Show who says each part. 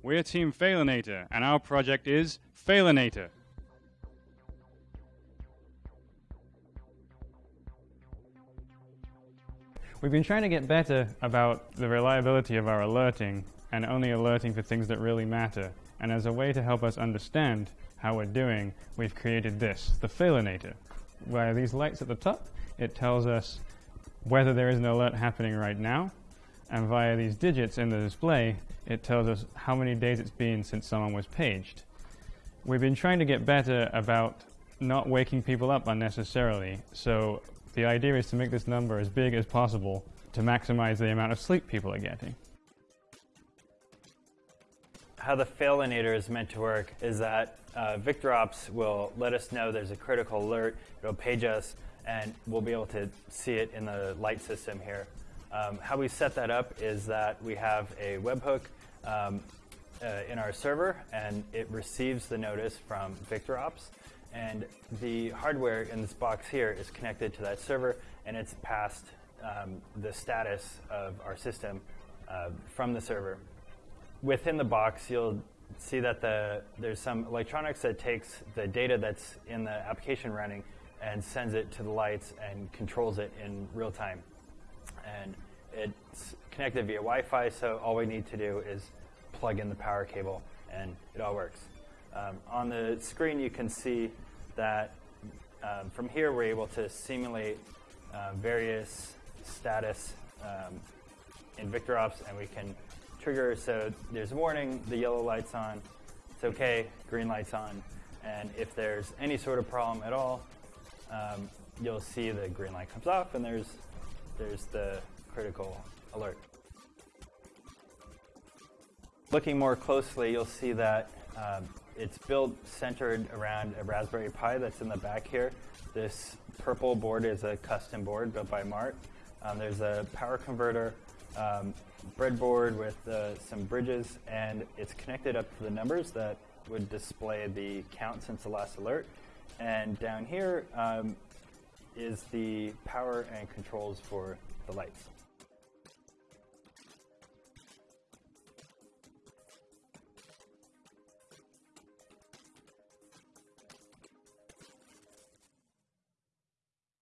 Speaker 1: We're Team Failinator, and our project is Failinator. We've been trying to get better about the reliability of our alerting and only alerting for things that really matter. And as a way to help us understand how we're doing, we've created this, the Failinator. Where these lights at the top, it tells us whether there is an alert happening right now, and via these digits in the display, it tells us how many days it's been since someone was paged. We've been trying to get better about not waking people up unnecessarily, so the idea is to make this number as big as possible to maximize the amount of sleep people are getting.
Speaker 2: How the failinator is meant to work is that uh, VictorOps will let us know there's a critical alert, it'll page us, and we'll be able to see it in the light system here. Um, how we set that up is that we have a webhook um, uh, in our server, and it receives the notice from VictorOps. And the hardware in this box here is connected to that server, and it's passed um, the status of our system uh, from the server. Within the box, you'll see that the, there's some electronics that takes the data that's in the application running and sends it to the lights and controls it in real time. And it's connected via Wi-Fi, so all we need to do is plug in the power cable and it all works. Um, on the screen you can see that um, from here we're able to simulate uh, various status um, in VictorOps and we can trigger so there's a warning, the yellow light's on, it's okay, green light's on, and if there's any sort of problem at all, um, you'll see the green light comes off and there's, there's the critical alert. Looking more closely, you'll see that um, it's built centered around a Raspberry Pi that's in the back here. This purple board is a custom board built by Mart. Um, there's a power converter, um, breadboard with uh, some bridges, and it's connected up to the numbers that would display the count since the last alert. And down here um, is the power and controls for the lights.